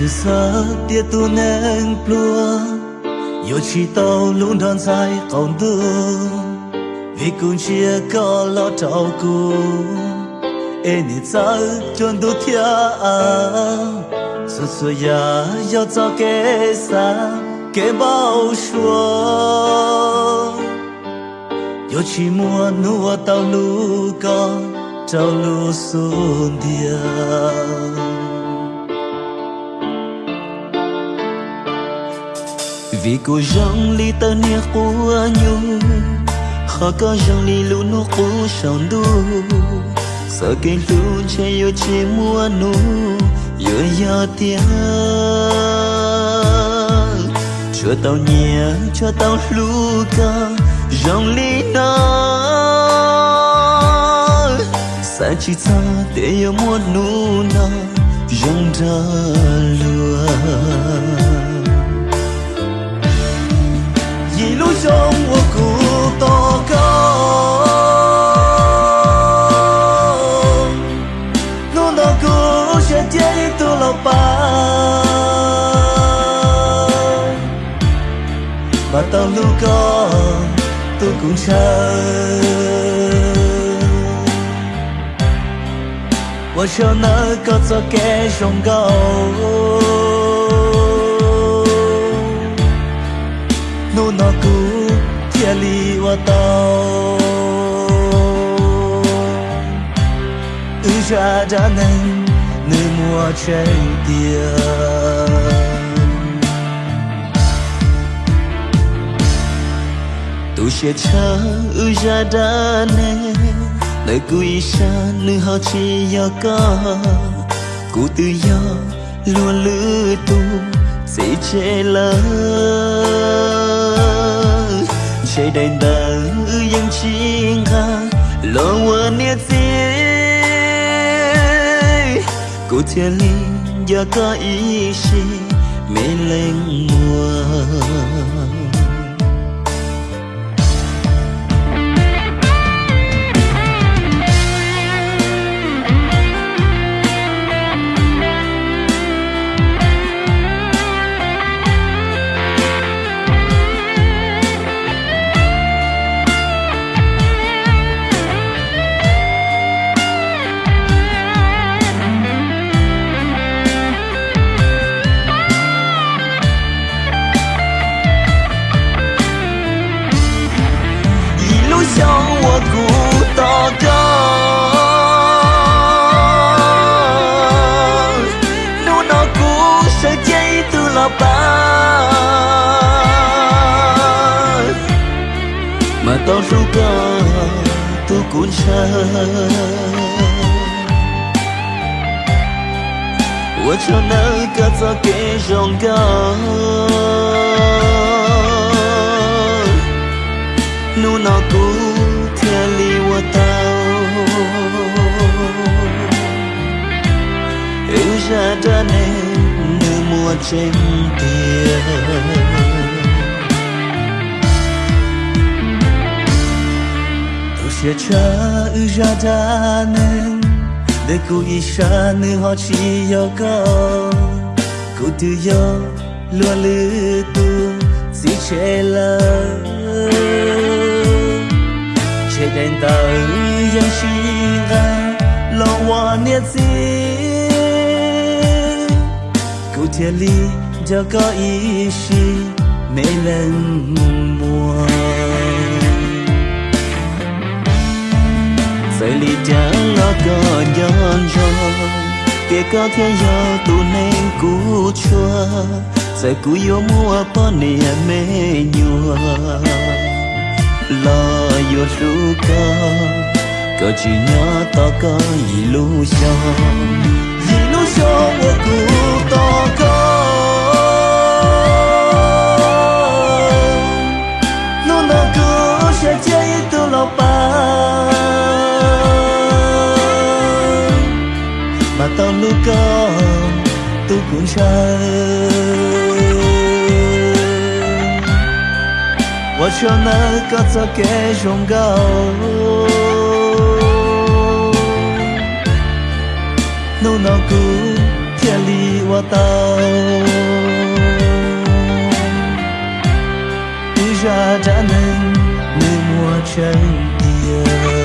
sự sợ tia tu nên plua. Yo chi tàu luôn đón dài còn tư vì cùng chia có lo trâu cu. Ê nị cha chọn tu thia à. Sự su ya yo cho kê xa, kê bao xua. Yo chi mua nua tàu lu con trâu lu xuân dia vì cô rong li ta nia của nhu khó có rong li lu nó của sòng đu. Sợ cái lu che yo che mua nu yo yo tia cho tao nhẹ cho tao lu ca rong li nó sa chỉ ta để yo mua nu na rong ra lua mà tao lưu có tôi cũng chờ Tôi chờ nơi có cho kẻ trong gầu ư ra đã nên nơi mùa chơi tiền tu sẽ cha ư ra đã nên lời cúi xa nữ họ chỉ yo có cụ tự do luôn lữ tu sẽ chế lớn chạy đầy ư yang chính ha lo quên nia gì cô thiên giờ ya ý gì mê lên mà tao ru ca tu cũng cha 我就能个早给荣高，努那 trở nên như mùa trên tiền. Tôi sẽ chờ ư ra đa Để cô y sa nữ họ chỉ yêu cầu. Cô tự yêu luôn lưu tu Chỉ chế lời Chế đến tờ ư dân ra Lòng hoa niết gì cô ly giờ có ý chi mê lần mùa sai li chẳng lo có nhon rồi kể có thiên do tu nên cú chua sai cú yêu mua po nè mê nhua lo yo lu có có chỉ nhớ to có illusion illusion của cuốn trời 我却能够做给忠告。侬那古天里我到，不然咋能能我成敌？